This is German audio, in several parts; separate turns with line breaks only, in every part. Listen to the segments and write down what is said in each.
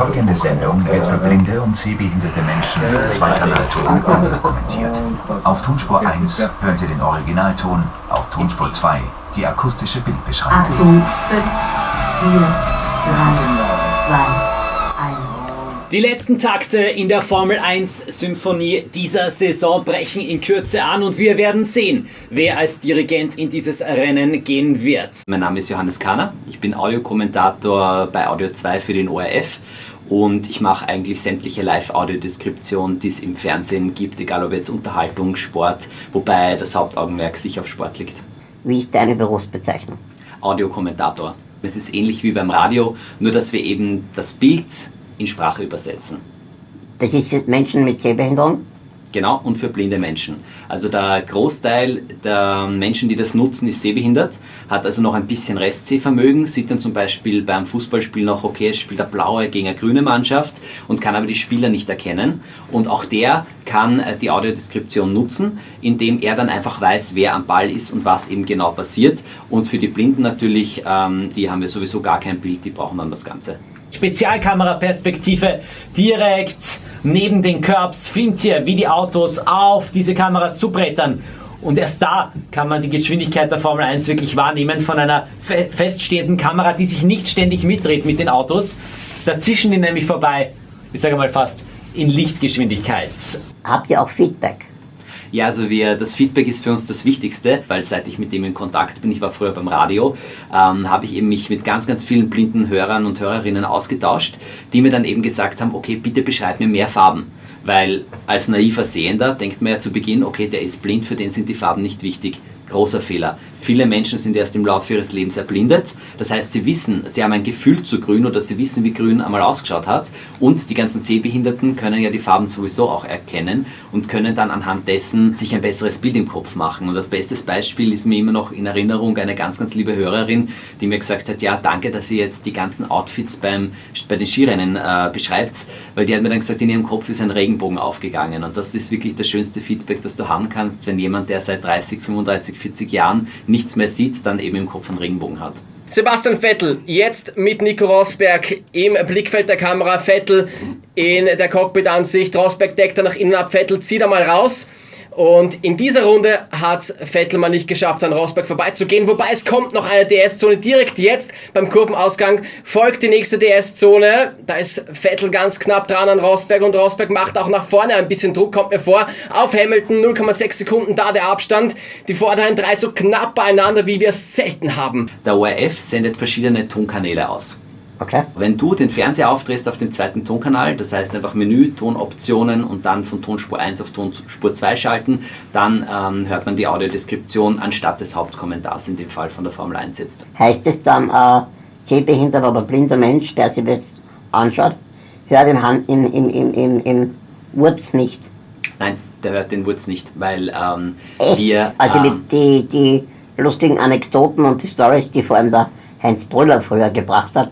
Die folgende Sendung wird für blinde und sehbehinderte Menschen im Zweikanalton kommentiert. Auf Tonspur 1 hören Sie den Originalton, auf Tonspur 2 die akustische Bildbeschreibung.
Achtung, 5, 4, 3, 2,
die letzten Takte in der Formel 1 Symphonie dieser Saison brechen in Kürze an und wir werden sehen, wer als Dirigent in dieses Rennen gehen wird.
Mein Name ist Johannes Kahner, ich bin Audiokommentator bei Audio 2 für den ORF und ich mache eigentlich sämtliche Live-Audiodeskription, die es im Fernsehen gibt, egal ob jetzt Unterhaltung, Sport, wobei das Hauptaugenmerk sich auf Sport liegt.
Wie ist deine Berufsbezeichnung?
Audiokommentator. Es ist ähnlich wie beim Radio, nur dass wir eben das Bild in Sprache übersetzen.
Das ist für Menschen mit Sehbehinderung?
Genau, und für blinde Menschen. Also der Großteil der Menschen, die das nutzen, ist sehbehindert, hat also noch ein bisschen Restsehvermögen, sieht dann zum Beispiel beim Fußballspiel noch, okay, es spielt eine blaue gegen eine grüne Mannschaft und kann aber die Spieler nicht erkennen. Und auch der kann äh, die Audiodeskription nutzen, indem er dann einfach weiß, wer am Ball ist und was eben genau passiert. Und für die Blinden natürlich, ähm, die haben ja sowieso gar kein Bild, die brauchen dann das Ganze.
Spezialkameraperspektive direkt neben den Curbs filmt ihr, wie die Autos auf diese Kamera zubrettern. Und erst da kann man die Geschwindigkeit der Formel 1 wirklich wahrnehmen von einer fe feststehenden Kamera, die sich nicht ständig mitdreht mit den Autos. Da zischen die nämlich vorbei, ich sage mal fast in Lichtgeschwindigkeit.
Habt ihr auch Feedback?
Ja, also wir, das Feedback ist für uns das Wichtigste, weil seit ich mit dem in Kontakt bin, ich war früher beim Radio, ähm, habe ich eben mich mit ganz, ganz vielen blinden Hörern und Hörerinnen ausgetauscht, die mir dann eben gesagt haben, okay, bitte beschreib mir mehr Farben. Weil als naiver Sehender denkt man ja zu Beginn, okay, der ist blind, für den sind die Farben nicht wichtig. Großer Fehler. Viele Menschen sind erst im Laufe ihres Lebens erblindet. Das heißt, sie wissen, sie haben ein Gefühl zu grün oder sie wissen, wie grün einmal ausgeschaut hat. Und die ganzen Sehbehinderten können ja die Farben sowieso auch erkennen und können dann anhand dessen sich ein besseres Bild im Kopf machen. Und das beste Beispiel ist mir immer noch in Erinnerung eine ganz, ganz liebe Hörerin, die mir gesagt hat, ja, danke, dass ihr jetzt die ganzen Outfits beim, bei den Skirennen äh, beschreibt, weil die hat mir dann gesagt, in ihrem Kopf ist ein Regenbogen aufgegangen. Und das ist wirklich das schönste Feedback, das du haben kannst, wenn jemand, der seit 30, 35, 40 Jahren nichts mehr sieht, dann eben im Kopf einen Regenbogen hat.
Sebastian Vettel, jetzt mit Nico Rosberg im Blickfeld der Kamera. Vettel in der Cockpit-Ansicht. Rosberg deckt er nach innen ab. Vettel zieht er mal raus. Und in dieser Runde hat Vettel mal nicht geschafft, an Rosberg vorbeizugehen. Wobei es kommt noch eine DS-Zone direkt jetzt beim Kurvenausgang. Folgt die nächste DS-Zone. Da ist Vettel ganz knapp dran an Rosberg und Rosberg macht auch nach vorne ein bisschen Druck, kommt mir vor. Auf Hamilton 0,6 Sekunden da der Abstand. Die vorderen drei so knapp beieinander, wie wir es selten haben.
Der ORF sendet verschiedene Tonkanäle aus.
Okay.
Wenn du den Fernseher aufdrehst auf den zweiten Tonkanal, das heißt einfach Menü, Tonoptionen und dann von Tonspur 1 auf Tonspur 2 schalten, dann ähm, hört man die Audiodeskription anstatt des Hauptkommentars in dem Fall von der Formel 1 jetzt.
Heißt es dann, äh, sehbehinderter oder blinder Mensch, der sich das anschaut, hört den Hand im, im, im, im, im Wurz nicht?
Nein, der hört den Wurz nicht, weil ähm, wir...
also
ähm,
die, die lustigen Anekdoten und die Stories, die vor allem der Heinz Brüller früher gebracht hat,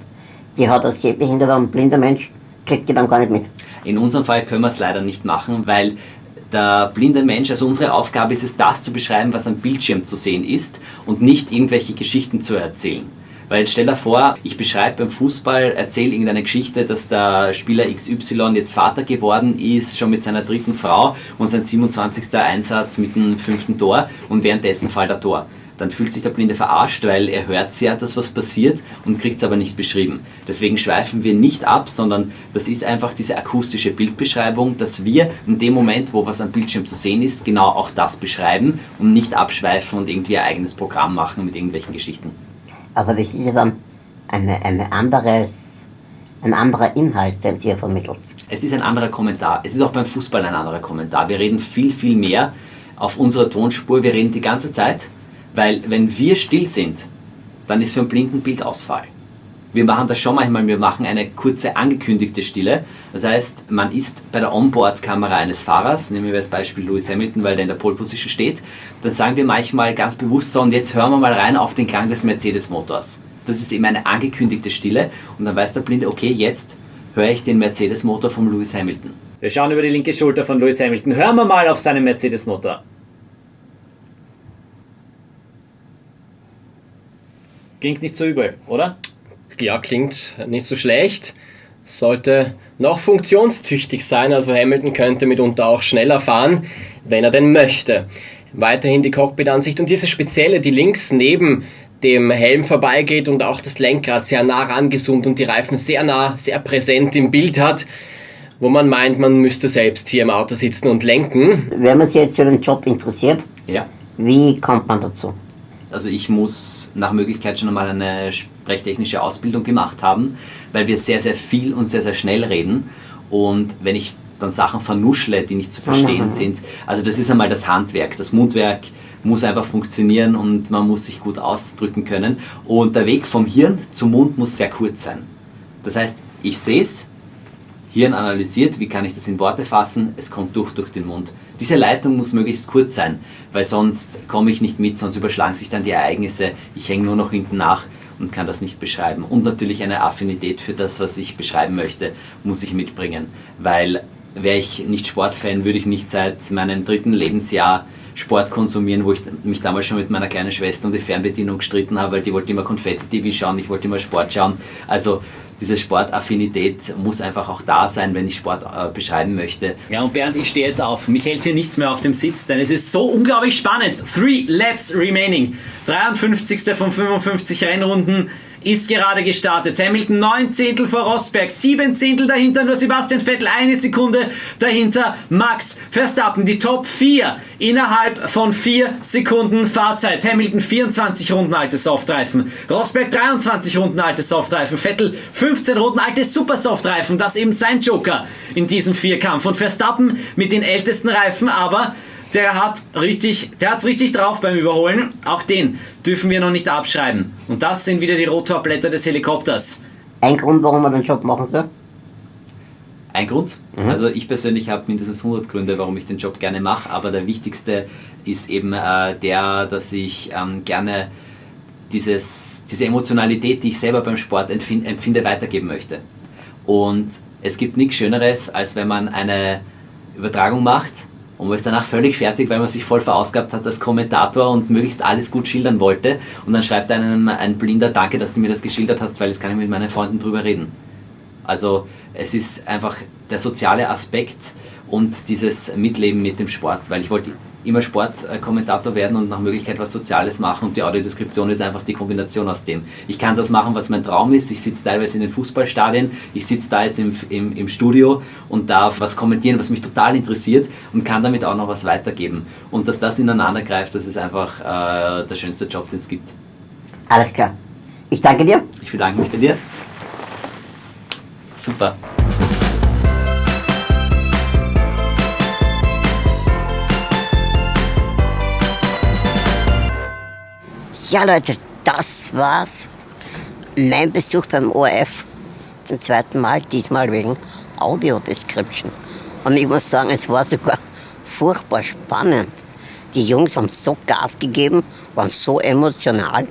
die hat als sehbehinderter und blinder Mensch, kriegt die dann gar nicht mit.
In unserem Fall können wir es leider nicht machen, weil der blinde Mensch, also unsere Aufgabe ist es, das zu beschreiben, was am Bildschirm zu sehen ist und nicht irgendwelche Geschichten zu erzählen. Weil stell dir vor, ich beschreibe beim Fußball, erzähle irgendeine Geschichte, dass der Spieler XY jetzt Vater geworden ist, schon mit seiner dritten Frau und sein 27. Einsatz mit dem fünften Tor und währenddessen fällt er Tor dann fühlt sich der Blinde verarscht, weil er hört ja, dass was passiert und kriegt es aber nicht beschrieben. Deswegen schweifen wir nicht ab, sondern das ist einfach diese akustische Bildbeschreibung, dass wir in dem Moment, wo was am Bildschirm zu sehen ist, genau auch das beschreiben und nicht abschweifen und irgendwie ein eigenes Programm machen mit irgendwelchen Geschichten.
Aber das ist ja dann eine, eine anderes, ein anderer Inhalt, den Sie hier vermittelt.
Es ist ein anderer Kommentar. Es ist auch beim Fußball ein anderer Kommentar. Wir reden viel, viel mehr auf unserer Tonspur. Wir reden die ganze Zeit weil wenn wir still sind, dann ist für einen Blinden Bildausfall. Wir machen das schon manchmal, wir machen eine kurze angekündigte Stille. Das heißt, man ist bei der Onboard-Kamera eines Fahrers, nehmen wir als Beispiel Lewis Hamilton, weil der in der Pole Position steht, dann sagen wir manchmal ganz bewusst so, und jetzt hören wir mal rein auf den Klang des Mercedes-Motors. Das ist eben eine angekündigte Stille und dann weiß der Blinde, okay, jetzt höre ich den Mercedes-Motor von Lewis Hamilton.
Wir schauen über die linke Schulter von Lewis Hamilton. Hören wir mal auf seinen Mercedes-Motor. Klingt nicht so übel, oder?
Ja, klingt nicht so schlecht. sollte noch funktionstüchtig sein, also Hamilton könnte mitunter auch schneller fahren, wenn er denn möchte. Weiterhin die Cockpit-Ansicht und diese spezielle, die links neben dem Helm vorbeigeht und auch das Lenkrad sehr nah rangezoomt und die Reifen sehr nah, sehr präsent im Bild hat, wo man meint, man müsste selbst hier im Auto sitzen und lenken.
Wenn man sich jetzt für den Job interessiert,
Ja.
wie kommt man dazu?
Also ich muss nach Möglichkeit schon einmal eine sprechtechnische Ausbildung gemacht haben, weil wir sehr, sehr viel und sehr, sehr schnell reden. Und wenn ich dann Sachen vernuschle, die nicht zu verstehen sind, also das ist einmal das Handwerk. Das Mundwerk muss einfach funktionieren und man muss sich gut ausdrücken können. Und der Weg vom Hirn zum Mund muss sehr kurz sein. Das heißt, ich sehe es, Hirn analysiert, wie kann ich das in Worte fassen, es kommt durch durch den Mund. Diese Leitung muss möglichst kurz sein, weil sonst komme ich nicht mit, sonst überschlagen sich dann die Ereignisse, ich hänge nur noch hinten nach und kann das nicht beschreiben. Und natürlich eine Affinität für das, was ich beschreiben möchte, muss ich mitbringen, weil wäre ich nicht Sportfan, würde ich nicht seit meinem dritten Lebensjahr Sport konsumieren, wo ich mich damals schon mit meiner kleinen Schwester um die Fernbedienung gestritten habe, weil die wollte immer Konfetti-TV schauen, ich wollte immer Sport schauen. Also diese Sportaffinität muss einfach auch da sein, wenn ich Sport äh, beschreiben möchte.
Ja, und Bernd, ich stehe jetzt auf. Mich hält hier nichts mehr auf dem Sitz, denn es ist so unglaublich spannend. Three Laps remaining. 53. von 55 Rennrunden ist gerade gestartet. Hamilton 9 Zehntel vor Rosberg, 7 Zehntel dahinter nur Sebastian Vettel, eine Sekunde dahinter Max Verstappen. Die Top 4 innerhalb von 4 Sekunden Fahrzeit. Hamilton 24 Runden alte Softreifen, Rosberg 23 Runden alte Softreifen, Vettel 15 Runden alte Super Softreifen. Das eben sein Joker in diesem Vierkampf. Und Verstappen mit den ältesten Reifen, aber der hat richtig, der hat's richtig drauf beim Überholen. Auch den dürfen wir noch nicht abschreiben. Und das sind wieder die Rotorblätter des Helikopters.
Ein Grund, warum man den Job machen soll?
Ein Grund. Also ich persönlich habe mindestens 100 Gründe, warum ich den Job gerne mache, aber der wichtigste ist eben äh, der, dass ich ähm, gerne dieses, diese Emotionalität, die ich selber beim Sport empfinde, empfinde, weitergeben möchte. Und es gibt nichts Schöneres, als wenn man eine Übertragung macht und man ist danach völlig fertig, weil man sich voll verausgabt hat als Kommentator und möglichst alles gut schildern wollte. Und dann schreibt einem ein Blinder, danke, dass du mir das geschildert hast, weil jetzt kann ich mit meinen Freunden drüber reden. Also es ist einfach der soziale Aspekt und dieses Mitleben mit dem Sport, weil ich wollte immer Sportkommentator werden und nach Möglichkeit was Soziales machen und die Audiodeskription ist einfach die Kombination aus dem. Ich kann das machen, was mein Traum ist. Ich sitze teilweise in den Fußballstadien, ich sitze da jetzt im, im, im Studio und darf was kommentieren, was mich total interessiert und kann damit auch noch was weitergeben. Und dass das ineinander greift, das ist einfach äh, der schönste Job, den es gibt.
Alles klar. Ich danke dir.
Ich bedanke mich bei dir. Super.
Ja, Leute, das war's. Mein Besuch beim ORF zum zweiten Mal, diesmal wegen Audio-Description. Und ich muss sagen, es war sogar furchtbar spannend. Die Jungs haben so Gas gegeben, waren so emotional.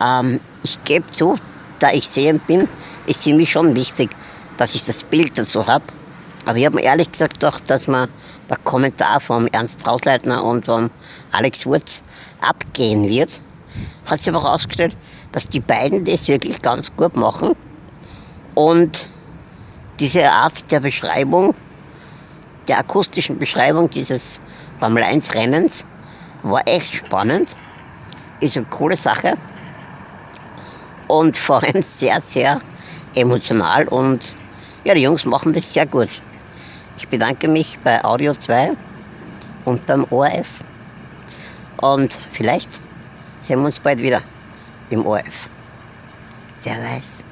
Ähm, ich gebe zu, da ich sehend bin, ist für mich schon wichtig, dass ich das Bild dazu habe. Aber ich habe mir ehrlich gesagt gedacht, dass man der Kommentar vom Ernst Hausleitner und vom Alex Wurz abgehen wird. Hat sich aber herausgestellt, dass die beiden das wirklich ganz gut machen. Und diese Art der Beschreibung, der akustischen Beschreibung dieses Formel 1 Rennens war echt spannend. Ist eine coole Sache. Und vor allem sehr, sehr emotional. Und ja, die Jungs machen das sehr gut. Ich bedanke mich bei Audio 2 und beim ORF. Und vielleicht sehen wir uns bald wieder im ORF. Wer weiß.